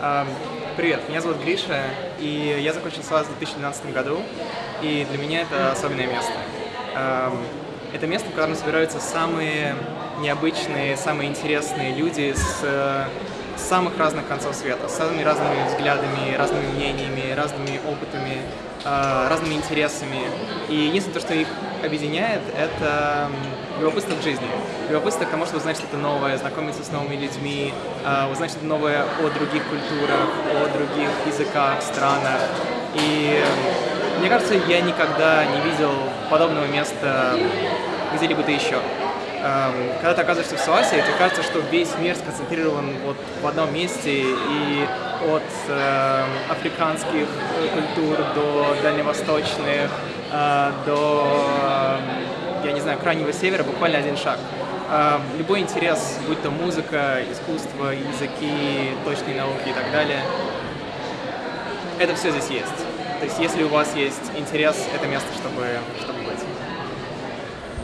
Эм, Привет, меня зовут Гриша, и я закончил СЛАС в 2012 году, и для меня это особенное место. Эм, Это место, в котором собираются самые необычные, самые интересные люди с э, самых разных концов света, с самыми разными взглядами, разными мнениями, разными опытами, э, разными интересами. И единственное, то, что их объединяет, это любопытство к жизни. Любопытство к тому, чтобы узнать что-то новое, знакомиться с новыми людьми, э, узнать что-то новое о других культурах, о других языках, странах. И э, мне кажется, я никогда не видел подобного места где-либо-то еще. Эм, Когда ты оказываешься в Суасе, тебе кажется, что весь мир сконцентрирован вот в одном месте, и от эм, африканских э, культур до дальневосточных, э, до, крайнего севера буквально один шаг. Эм, Любой интерес, будь то музыка, искусство, языки, точные науки и так далее, это все здесь есть. То есть если у вас есть интерес, это место, чтобы, чтобы.